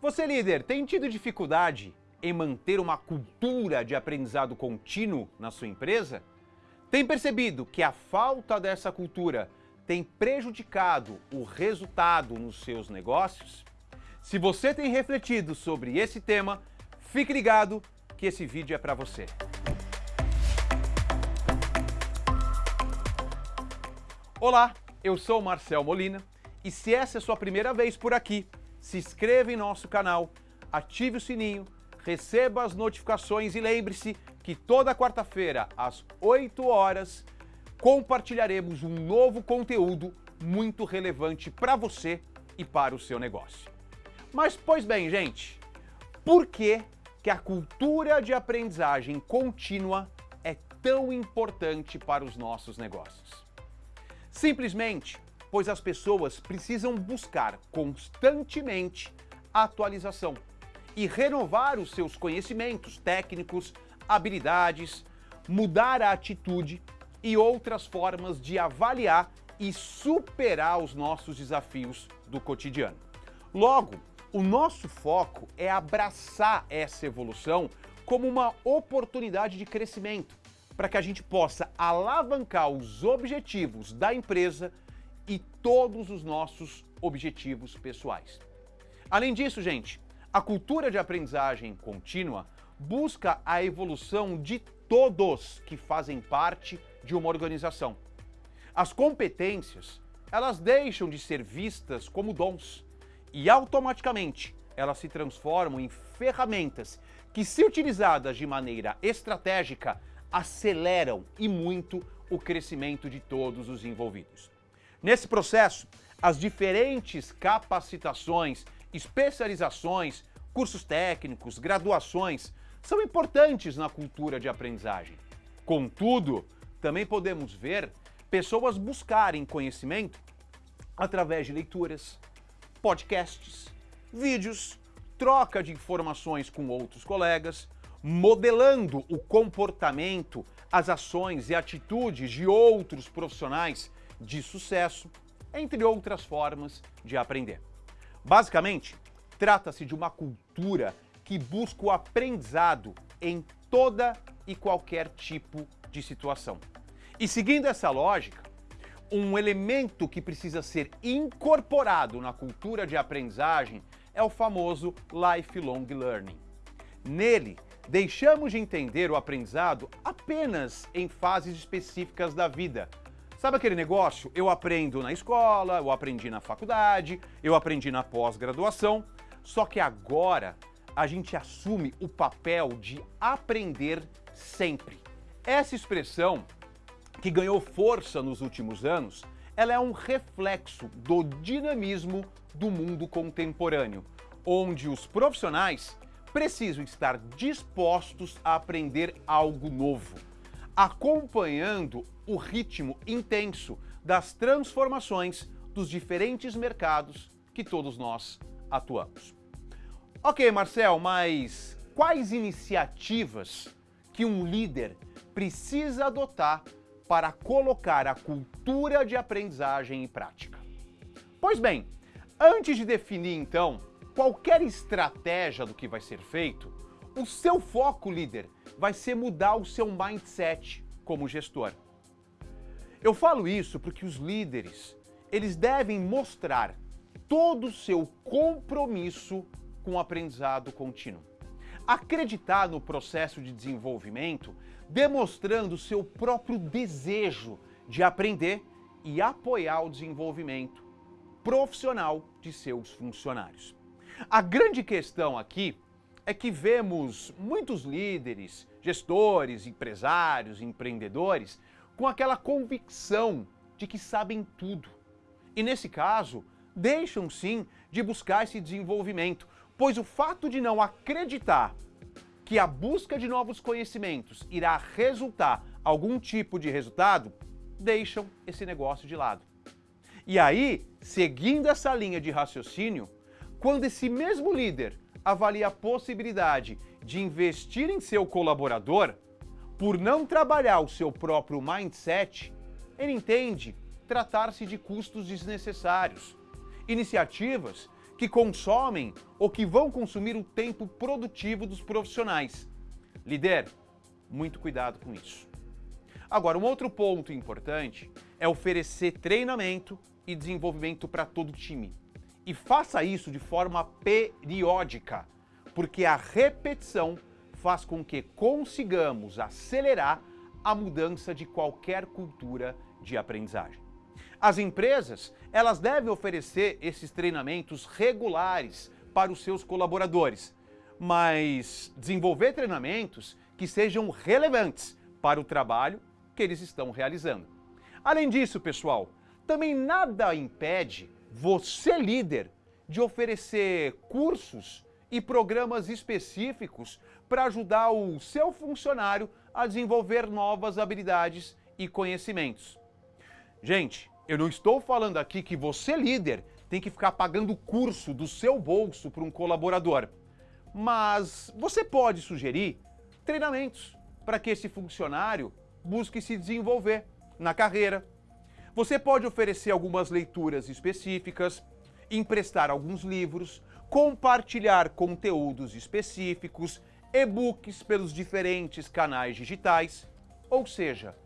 Você, líder, tem tido dificuldade em manter uma cultura de aprendizado contínuo na sua empresa? Tem percebido que a falta dessa cultura tem prejudicado o resultado nos seus negócios? Se você tem refletido sobre esse tema, fique ligado que esse vídeo é para você. Olá, eu sou Marcel Molina e se essa é a sua primeira vez por aqui, se inscreva em nosso canal, ative o sininho, receba as notificações e lembre-se que toda quarta-feira, às 8 horas, compartilharemos um novo conteúdo muito relevante para você e para o seu negócio. Mas, pois bem, gente, por que, que a cultura de aprendizagem contínua é tão importante para os nossos negócios? Simplesmente pois as pessoas precisam buscar constantemente atualização e renovar os seus conhecimentos técnicos, habilidades, mudar a atitude e outras formas de avaliar e superar os nossos desafios do cotidiano. Logo, o nosso foco é abraçar essa evolução como uma oportunidade de crescimento, para que a gente possa alavancar os objetivos da empresa todos os nossos objetivos pessoais. Além disso, gente, a cultura de aprendizagem contínua busca a evolução de todos que fazem parte de uma organização. As competências, elas deixam de ser vistas como dons e automaticamente elas se transformam em ferramentas que, se utilizadas de maneira estratégica, aceleram e muito o crescimento de todos os envolvidos. Nesse processo, as diferentes capacitações, especializações, cursos técnicos, graduações são importantes na cultura de aprendizagem. Contudo, também podemos ver pessoas buscarem conhecimento através de leituras, podcasts, vídeos, troca de informações com outros colegas, modelando o comportamento, as ações e atitudes de outros profissionais de sucesso, entre outras formas de aprender. Basicamente, trata-se de uma cultura que busca o aprendizado em toda e qualquer tipo de situação. E seguindo essa lógica, um elemento que precisa ser incorporado na cultura de aprendizagem é o famoso lifelong learning. Nele, deixamos de entender o aprendizado apenas em fases específicas da vida, Sabe aquele negócio? Eu aprendo na escola, eu aprendi na faculdade, eu aprendi na pós-graduação, só que agora a gente assume o papel de aprender sempre. Essa expressão, que ganhou força nos últimos anos, ela é um reflexo do dinamismo do mundo contemporâneo, onde os profissionais precisam estar dispostos a aprender algo novo, acompanhando o ritmo intenso das transformações dos diferentes mercados que todos nós atuamos. Ok, Marcel, mas quais iniciativas que um líder precisa adotar para colocar a cultura de aprendizagem em prática? Pois bem, antes de definir então qualquer estratégia do que vai ser feito, o seu foco, líder, vai ser mudar o seu mindset como gestor. Eu falo isso porque os líderes, eles devem mostrar todo o seu compromisso com o aprendizado contínuo. Acreditar no processo de desenvolvimento, demonstrando seu próprio desejo de aprender e apoiar o desenvolvimento profissional de seus funcionários. A grande questão aqui é que vemos muitos líderes, gestores, empresários, empreendedores com aquela convicção de que sabem tudo. E nesse caso, deixam sim de buscar esse desenvolvimento, pois o fato de não acreditar que a busca de novos conhecimentos irá resultar algum tipo de resultado, deixam esse negócio de lado. E aí, seguindo essa linha de raciocínio, quando esse mesmo líder avalia a possibilidade de investir em seu colaborador, por não trabalhar o seu próprio mindset, ele entende tratar-se de custos desnecessários, iniciativas que consomem ou que vão consumir o tempo produtivo dos profissionais. Líder, muito cuidado com isso. Agora, um outro ponto importante é oferecer treinamento e desenvolvimento para todo o time. E faça isso de forma periódica, porque a repetição faz com que consigamos acelerar a mudança de qualquer cultura de aprendizagem. As empresas, elas devem oferecer esses treinamentos regulares para os seus colaboradores, mas desenvolver treinamentos que sejam relevantes para o trabalho que eles estão realizando. Além disso, pessoal, também nada impede você, líder, de oferecer cursos e programas específicos para ajudar o seu funcionário a desenvolver novas habilidades e conhecimentos. Gente, eu não estou falando aqui que você, líder, tem que ficar pagando curso do seu bolso para um colaborador. Mas você pode sugerir treinamentos para que esse funcionário busque se desenvolver na carreira. Você pode oferecer algumas leituras específicas, emprestar alguns livros, compartilhar conteúdos específicos, e-books pelos diferentes canais digitais, ou seja,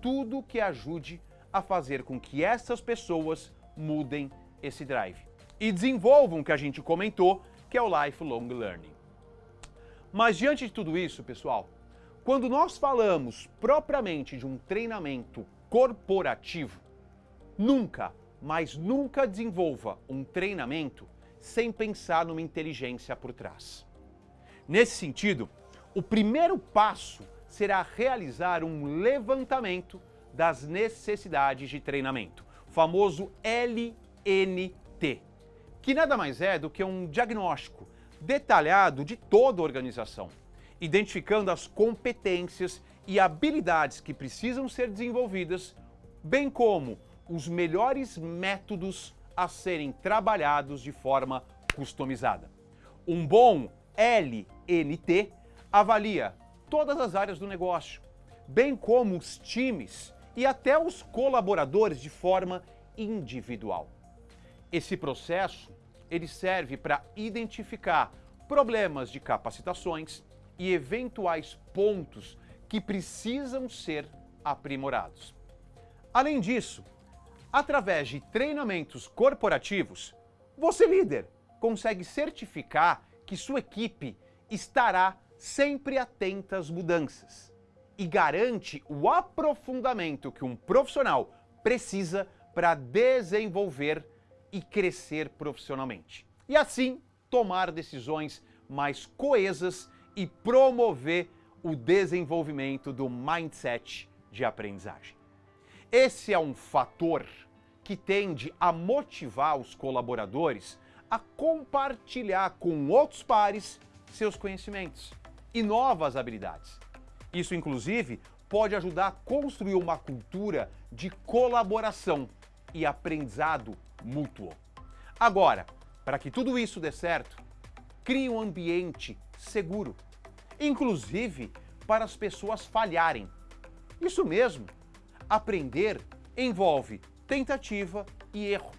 tudo que ajude a fazer com que essas pessoas mudem esse drive e desenvolvam o que a gente comentou, que é o lifelong learning. Mas diante de tudo isso, pessoal, quando nós falamos propriamente de um treinamento corporativo, nunca, mas nunca desenvolva um treinamento sem pensar numa inteligência por trás. Nesse sentido, o primeiro passo será realizar um levantamento das necessidades de treinamento, o famoso LNT, que nada mais é do que um diagnóstico detalhado de toda a organização, identificando as competências e habilidades que precisam ser desenvolvidas, bem como os melhores métodos a serem trabalhados de forma customizada. Um bom LNT avalia todas as áreas do negócio, bem como os times e até os colaboradores de forma individual. Esse processo ele serve para identificar problemas de capacitações e eventuais pontos que precisam ser aprimorados. Além disso, através de treinamentos corporativos, você líder consegue certificar que sua equipe estará sempre atenta às mudanças e garante o aprofundamento que um profissional precisa para desenvolver e crescer profissionalmente. E assim tomar decisões mais coesas e promover o desenvolvimento do mindset de aprendizagem. Esse é um fator que tende a motivar os colaboradores a compartilhar com outros pares seus conhecimentos e novas habilidades. Isso, inclusive, pode ajudar a construir uma cultura de colaboração e aprendizado mútuo. Agora, para que tudo isso dê certo, crie um ambiente seguro, inclusive para as pessoas falharem. Isso mesmo, aprender envolve tentativa e erro.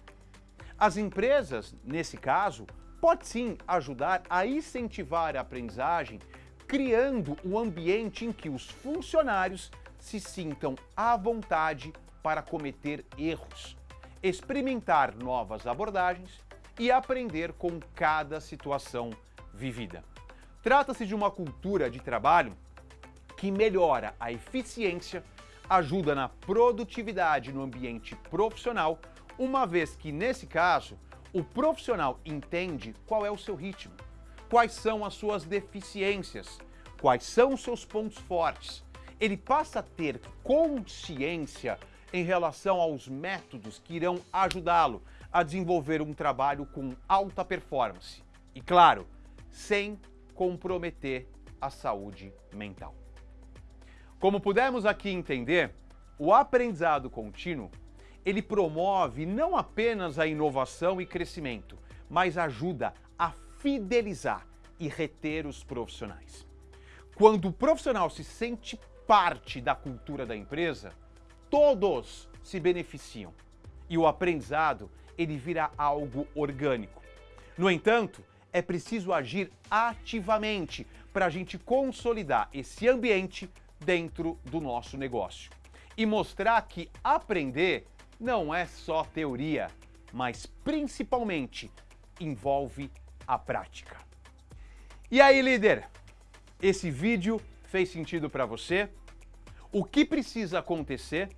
As empresas, nesse caso, pode sim ajudar a incentivar a aprendizagem criando um ambiente em que os funcionários se sintam à vontade para cometer erros, experimentar novas abordagens e aprender com cada situação vivida. Trata-se de uma cultura de trabalho que melhora a eficiência, ajuda na produtividade no ambiente profissional, uma vez que, nesse caso, o profissional entende qual é o seu ritmo, quais são as suas deficiências, quais são os seus pontos fortes. Ele passa a ter consciência em relação aos métodos que irão ajudá-lo a desenvolver um trabalho com alta performance. E claro, sem comprometer a saúde mental. Como pudemos aqui entender, o aprendizado contínuo ele promove não apenas a inovação e crescimento, mas ajuda a fidelizar e reter os profissionais. Quando o profissional se sente parte da cultura da empresa, todos se beneficiam e o aprendizado ele vira algo orgânico. No entanto, é preciso agir ativamente para a gente consolidar esse ambiente dentro do nosso negócio e mostrar que aprender não é só teoria, mas principalmente envolve a prática. E aí, líder? Esse vídeo fez sentido para você? O que precisa acontecer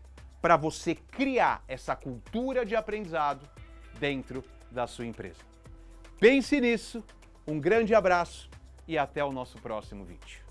para você criar essa cultura de aprendizado dentro da sua empresa? Pense nisso, um grande abraço e até o nosso próximo vídeo.